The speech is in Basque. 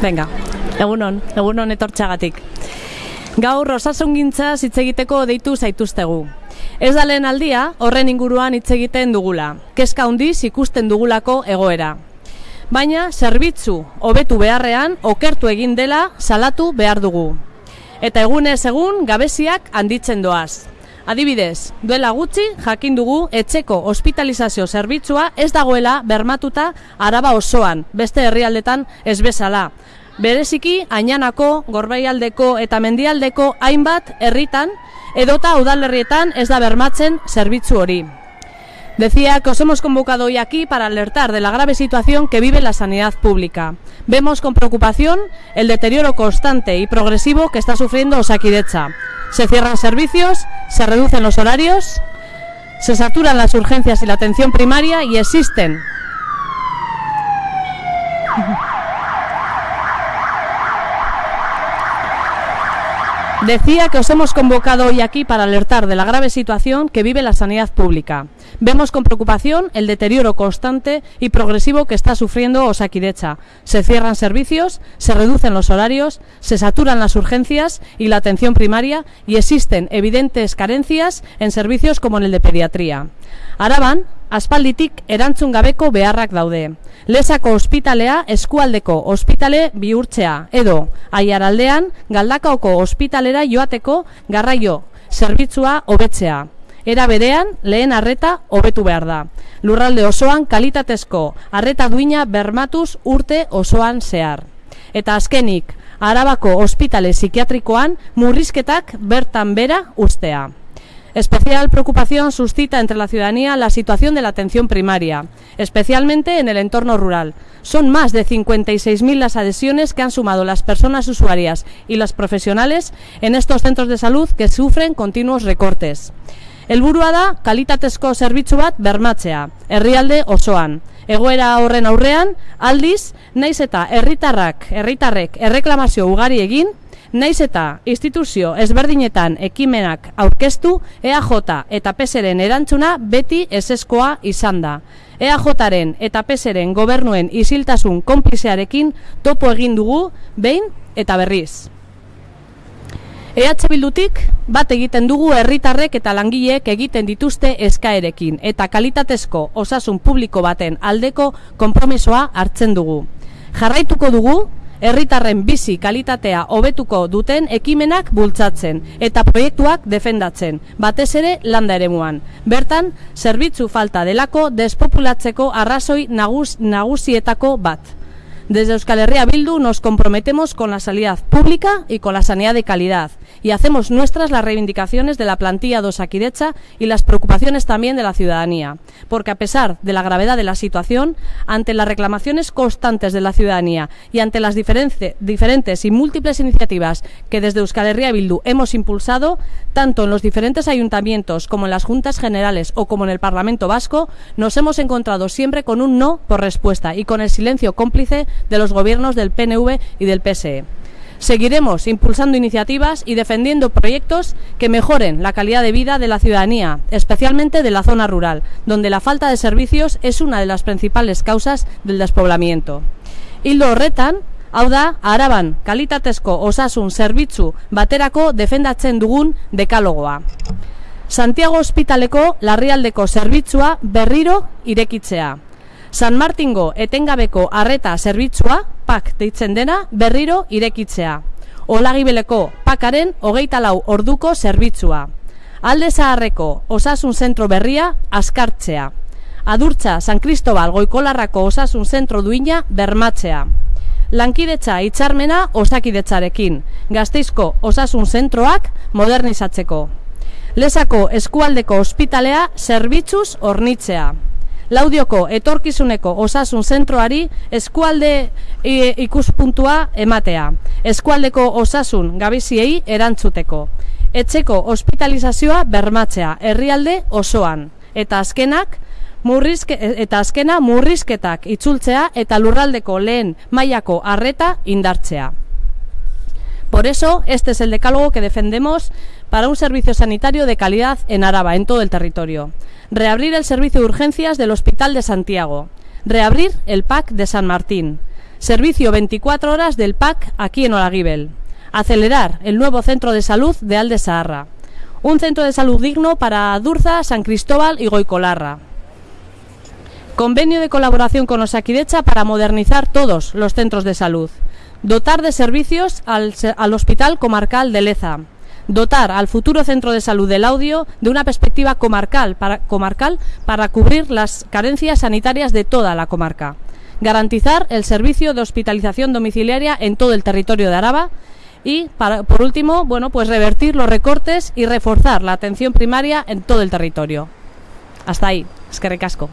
Venga, egunon, egunon etortxagatik. Gaur osasungintza hitz egiteko deitu zaituztegu. Ez da lehen aldia, horren inguruan hitz egiten dugula. Kezka handiz ikusten dugulako egoera. Baina, zerbitzu hobetu beharrean, okertu egin dela salatu behar dugu. Eta egunez egun, gabeziak handitzen doaz. Adibidez, duela gutxi jakin dugu etxeko hospitalizazio zerbitzua ez dagoela bermatuta araba osoan, beste herrialdetan ez bezala. Bereziki, ainanako, gorbaialdeko eta mendialdeko hainbat herritan edota udalerrietan ez da bermatzen zerbitzu hori. Decía que os hemos convocado hoy aquí para alertar de la grave situación que vive la sanidad pública. Vemos con preocupación el deterioro constante y progresivo que está sufriendo Osakidecha. Se cierran servicios, se reducen los horarios, se saturan las urgencias y la atención primaria y existen Decía que os hemos convocado hoy aquí para alertar de la grave situación que vive la sanidad pública. Vemos con preocupación el deterioro constante y progresivo que está sufriendo Osakidecha. Se cierran servicios, se reducen los horarios, se saturan las urgencias y la atención primaria y existen evidentes carencias en servicios como en el de pediatría. Araban, aspalditik erantzun gabeko beharrak daude. Lesako ospitalea eskualdeko ospitale bihurtzea edo aiaraldean galdakaoko ospitalera joateko garraio zerbitzua hobetzea. Era berean lehen arreta hobetu behar da. Lurralde osoan kalitatezko arreta duina bermatuz urte osoan zehar. Eta azkenik, Arabako ospitale psikiatrikoan murrizketak bertan bera ustea. Especial preocupación suscita entre la ciudadanía la situación de la atención primaria, especialmente en el entorno rural. Son más de 56.000 las adhesiones que han sumado las personas usuarias y las profesionales en estos centros de salud que sufren continuos recortes. Helburua da kalitatezko zerbitzu bat bermatzea, herrialde osoan. Egoera horren aurrean, aldiz, naiz eta herritarrak, herritarrek erreklamazio ugari egin, Naiz eta instituzio ezberdinetan ekimenak aurkeztu, EAJ eta PSren erantzuna beti eseskoa izan da. EAJaren eta PSren gobernuen isiltasun konplizearekin topo egin dugu behin eta berriz. EH Bildutik bat egiten dugu herritarrek eta langileek egiten dituzte eskaerekin eta kalitatezko osasun publiko baten aldeko konpromisoa hartzen dugu. Jarraituko dugu herritarren bizi kalitatea hobetuko duten ekimenak bultzatzen eta proiektuak defendatzen, batez ere landa eremuan. Bertan, zerbitzu falta delako despopulatzeko arrazoi nagus, nagusietako bat. Desde Euskal Herria Bildu nos comprometemos con la sanidad pública y con la sanidad de calidad. Y hacemos nuestras las reivindicaciones de la plantilla de Osakidecha y las preocupaciones también de la ciudadanía, porque a pesar de la gravedad de la situación, ante las reclamaciones constantes de la ciudadanía y ante las diferentes y múltiples iniciativas que desde Euskal Herria Bildu hemos impulsado, tanto en los diferentes ayuntamientos como en las juntas generales o como en el Parlamento Vasco, nos hemos encontrado siempre con un no por respuesta y con el silencio cómplice de los gobiernos del PNV y del PSE. Seguiremos impulsando iniciativas y defendiendo proyectos que mejoren la calidad de vida de la ciudadanía, especialmente de la zona rural, donde la falta de servicios es una de las principales causas del despoblamiento. Hildo horretan, hau da, araban kalitatezko osasun zerbitzu baterako defendatzen dugun dekalogoa. Santiago Hospitaleko larrialdeko zerbitzua berriro irekitzea. San Martingo etengabeko arreta zerbitzua, pak deitzen dena, berriro irekitzea. Olagibeleko pakaren hogeita lau orduko zerbitzua. Alde zaharreko osasun zentro berria askartzea. Adurtza San Cristobal goikolarrako osasun zentro duina bermatzea. Lankidetza itxarmena osakidetzarekin, gazteizko osasun zentroak modernizatzeko. Lesako eskualdeko ospitalea zerbitzuz hornitzea. Laudioko etorkizuneko osasun zentroari eskualde ikuspuntua ematea. Eskualdeko osasun gabiziei erantzuteko. Etxeko hospitalizazioa bermatzea herrialde osoan. Eta azkenak, murrizke, eta azkena murrizketak itzultzea eta lurraldeko lehen mailako harreta indartzea. Por eso, este es el decálogo que defendemos para un servicio sanitario de calidad en Araba, en todo el territorio. Reabrir el servicio de urgencias del Hospital de Santiago. Reabrir el PAC de San Martín. Servicio 24 horas del PAC aquí en Olaguibel. Acelerar el nuevo centro de salud de Alde Saharra. Un centro de salud digno para Durza, San Cristóbal y Goicolarra. Convenio de colaboración con Osakidecha para modernizar todos los centros de salud. Dotar de servicios al, al Hospital Comarcal de Leza. Dotar al futuro centro de salud del audio de una perspectiva comarcal para, comarcal para cubrir las carencias sanitarias de toda la comarca. Garantizar el servicio de hospitalización domiciliaria en todo el territorio de Araba y, para, por último, bueno, pues revertir los recortes y reforzar la atención primaria en todo el territorio. Hasta ahí. Es que recasco.